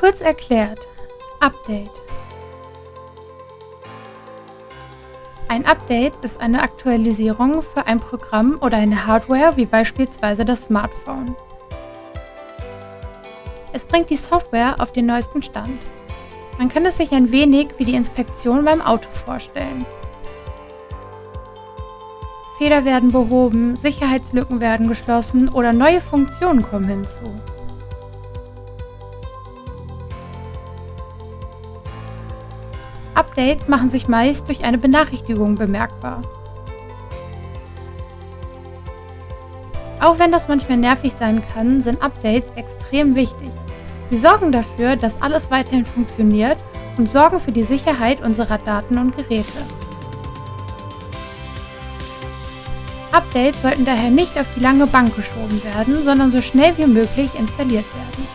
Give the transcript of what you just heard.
Kurz erklärt, Update. Ein Update ist eine Aktualisierung für ein Programm oder eine Hardware wie beispielsweise das Smartphone. Es bringt die Software auf den neuesten Stand. Man kann es sich ein wenig wie die Inspektion beim Auto vorstellen. Fehler werden behoben, Sicherheitslücken werden geschlossen oder neue Funktionen kommen hinzu. Updates machen sich meist durch eine Benachrichtigung bemerkbar. Auch wenn das manchmal nervig sein kann, sind Updates extrem wichtig. Sie sorgen dafür, dass alles weiterhin funktioniert und sorgen für die Sicherheit unserer Daten und Geräte. Updates sollten daher nicht auf die lange Bank geschoben werden, sondern so schnell wie möglich installiert werden.